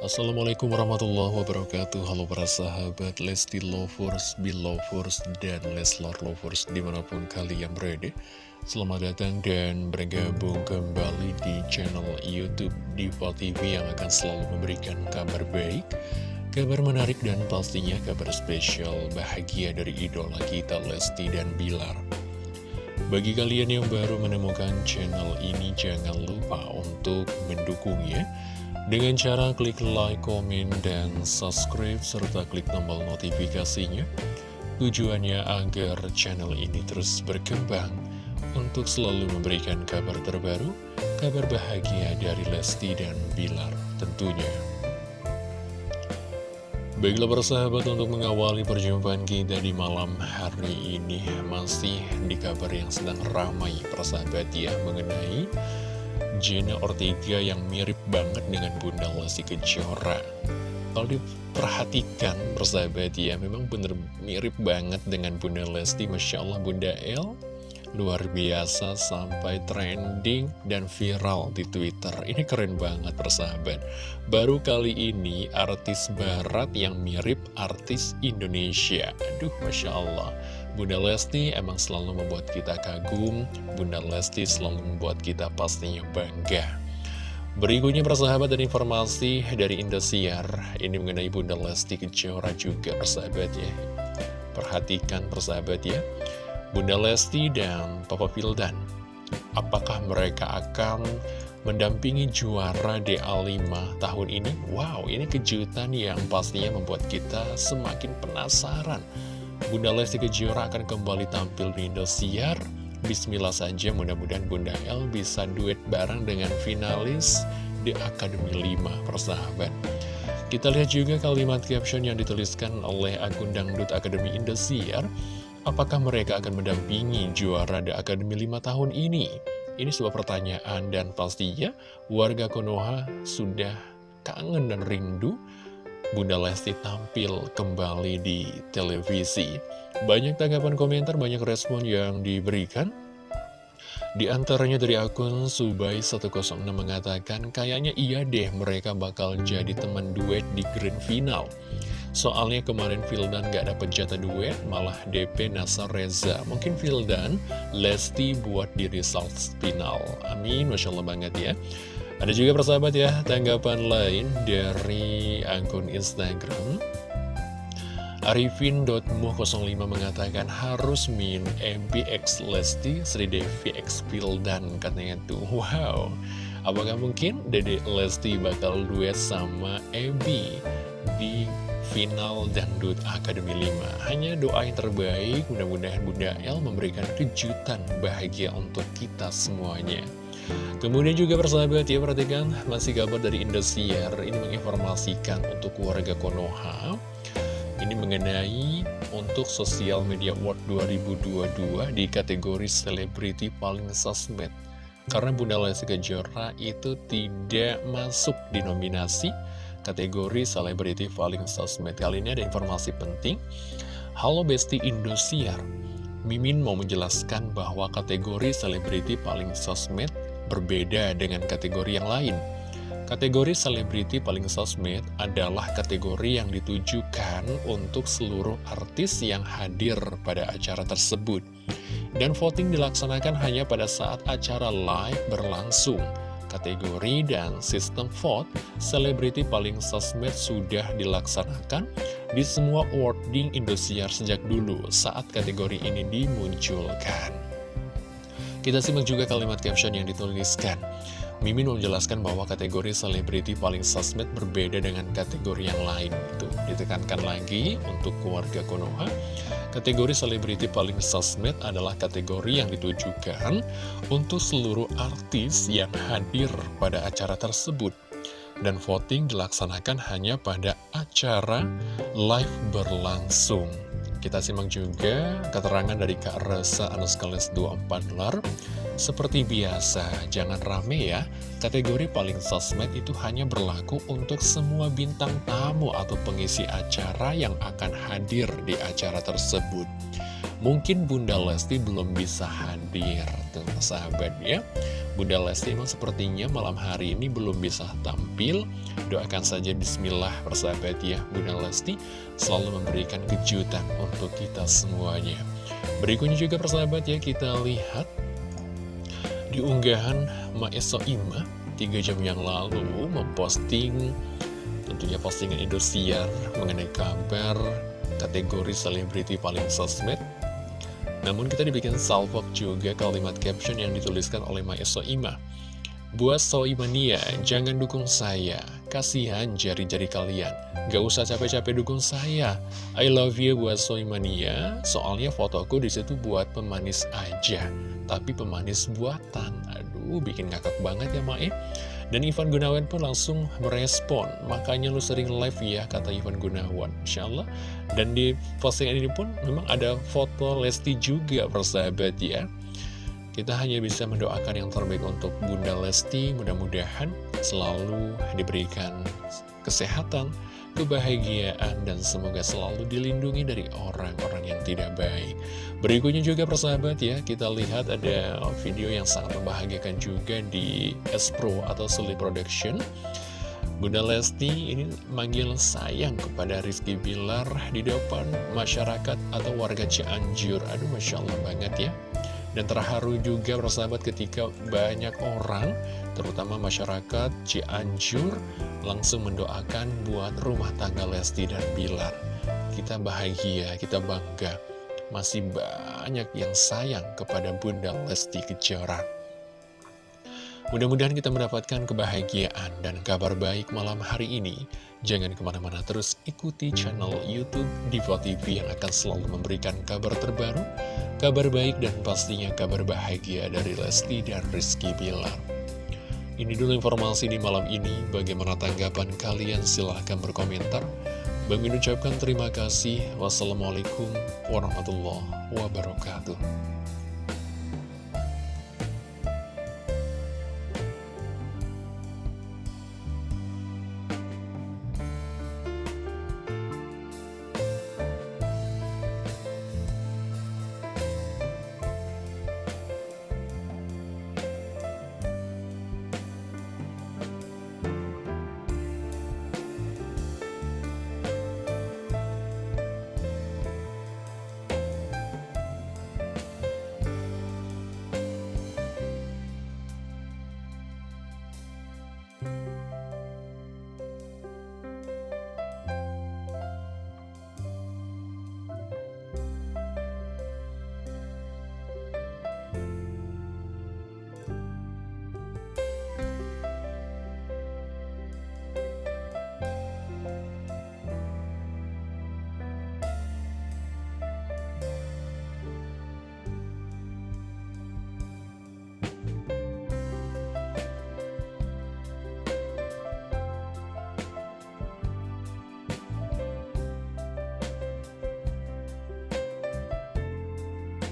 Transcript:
Assalamualaikum warahmatullahi wabarakatuh. Halo para sahabat Lesti Lovers, Belovers, dan Leslar Lovers di mana pun kalian berada. Selamat datang dan bergabung kembali di channel Youtube Diva TV yang akan selalu memberikan kabar baik Kabar menarik dan pastinya kabar spesial bahagia dari idola kita Lesti dan Bilar. Bagi kalian yang baru menemukan channel ini, jangan lupa untuk mendukungnya dengan cara klik like, komen, dan subscribe, serta klik tombol notifikasinya. Tujuannya agar channel ini terus berkembang untuk selalu memberikan kabar terbaru, kabar bahagia dari Lesti dan Bilar tentunya. Baiklah persahabat untuk mengawali perjumpaan kita di malam hari ini Masih di kabar yang sedang ramai persahabat ya Mengenai Jenna Ortega yang mirip banget dengan Bunda Lesti Kejora. Kalau diperhatikan persahabat ya Memang bener mirip banget dengan Bunda Lesti Masya Allah Bunda El. Luar biasa sampai trending dan viral di Twitter. Ini keren banget persahabat. Baru kali ini artis barat yang mirip artis Indonesia. Aduh Masya Allah Bunda Lesti emang selalu membuat kita kagum, Bunda Lesti selalu membuat kita pastinya bangga. Berikutnya persahabat dan informasi dari Indosiar, ini mengenai Bunda Lesti Kejora juga persahabat ya. Perhatikan persahabat ya, Bunda Lesti dan Papa Vildan, apakah mereka akan mendampingi juara DA5 tahun ini? Wow, ini kejutan yang pastinya membuat kita semakin penasaran Bunda Lesti Kejora akan kembali tampil di Indosiar. Bismillah saja mudah-mudahan Bunda L bisa duet bareng dengan finalis di Akademi 5 persahabat. Kita lihat juga kalimat caption yang dituliskan oleh akun Dangdut Akademi Indosiar. Apakah mereka akan mendampingi juara di Akademi 5 tahun ini? Ini sebuah pertanyaan dan pastinya warga Konoha sudah kangen dan rindu Bunda Lesti tampil kembali di televisi. Banyak tanggapan komentar, banyak respon yang diberikan. Di antaranya dari akun Subay106 mengatakan, kayaknya iya deh mereka bakal jadi teman duet di grand final. Soalnya kemarin Vildan gak dapet jatah duet, malah DP Nasar Reza. Mungkin Vildan, Lesti buat di result final. Amin, Masya Allah banget ya. Ada juga persahabat ya, tanggapan lain dari akun Instagram. Arifin.mu05 mengatakan harus min MBX Lesti Sri Devi X dan katanya tuh. Wow. Apakah mungkin Dede Lesti bakal duet sama Ebi di final Dangdut Akademi 5 hanya doa yang terbaik mudah-mudahan Bunda El memberikan kejutan bahagia untuk kita semuanya Kemudian juga persahabat ya perhatikan masih kabar dari Indosiar. Ini menginformasikan untuk warga Konoha. Ini mengenai untuk Sosial Media Award 2022 di kategori Selebriti Paling Sosmed. Karena Bunda Lesti Kejora itu tidak masuk di nominasi kategori Selebriti Paling Sosmed. Kali ini ada informasi penting. Halo Besti Indosiar Mimin mau menjelaskan bahwa kategori selebriti paling sosmed berbeda dengan kategori yang lain. Kategori selebriti paling sosmed adalah kategori yang ditujukan untuk seluruh artis yang hadir pada acara tersebut. Dan voting dilaksanakan hanya pada saat acara live berlangsung. Kategori dan sistem vote selebriti paling sosmed sudah dilaksanakan di semua awarding Indosiar sejak dulu saat kategori ini dimunculkan. Kita simak juga kalimat caption yang dituliskan. Mimin menjelaskan bahwa kategori selebriti paling sosmed berbeda dengan kategori yang lain. Itu ditekankan lagi untuk keluarga Konoha. Kategori selebriti paling sosmed adalah kategori yang ditujukan untuk seluruh artis yang hadir pada acara tersebut. Dan voting dilaksanakan hanya pada acara live berlangsung. Kita simak juga keterangan dari Kak Resa Anuskales 24 lar. Seperti biasa, jangan rame ya. Kategori paling sosmed itu hanya berlaku untuk semua bintang tamu atau pengisi acara yang akan hadir di acara tersebut. Mungkin Bunda Lesti belum bisa hadir, tuh sahabat ya. Bunda Lesti emang sepertinya malam hari ini belum bisa tampil. Doakan saja bismillah persahabat ya Bunda Lesti selalu memberikan kejutan untuk kita semuanya. Berikutnya juga persahabat ya kita lihat Di unggahan Maeso Ima 3 jam yang lalu memposting tentunya postingan Indosiar mengenai kabar kategori selebriti paling sosmed namun kita dibikin salvok juga kalimat caption yang dituliskan oleh Mae Soima. Buat Soimania, jangan dukung saya. Kasihan jari-jari kalian. Gak usah capek-capek dukung saya. I love you buat Soimania. Soalnya fotoku di situ buat pemanis aja. Tapi pemanis buatan. Aduh, bikin ngakak banget ya Mae. Dan Ivan Gunawan pun langsung merespon. Makanya lu sering live ya, kata Ivan Gunawan. Insya Allah Dan di postingan ini pun memang ada foto Lesti juga persahabat ya. Kita hanya bisa mendoakan yang terbaik untuk Bunda Lesti. Mudah-mudahan selalu diberikan kesehatan kebahagiaan, dan semoga selalu dilindungi dari orang-orang yang tidak baik. Berikutnya juga persahabat ya, kita lihat ada video yang sangat membahagiakan juga di S-Pro atau Sully Production. Bunda Lesti ini manggil sayang kepada Rizky Bilar di depan masyarakat atau warga Cianjur. Aduh, Masya Allah banget ya. Dan terharu juga persahabat ketika banyak orang, terutama masyarakat Cianjur, langsung mendoakan buat rumah tangga Lesti dan Bilar. Kita bahagia, kita bangga. Masih banyak yang sayang kepada Bunda Lesti Kejora. Mudah-mudahan kita mendapatkan kebahagiaan dan kabar baik malam hari ini. Jangan ke mana-mana terus ikuti channel Youtube Diva TV yang akan selalu memberikan kabar terbaru, kabar baik dan pastinya kabar bahagia dari Lesti dan Rizky Bilar. Ini dulu informasi di malam ini. Bagaimana tanggapan kalian? Silahkan berkomentar. Bang ucapkan terima kasih. Wassalamualaikum warahmatullahi wabarakatuh.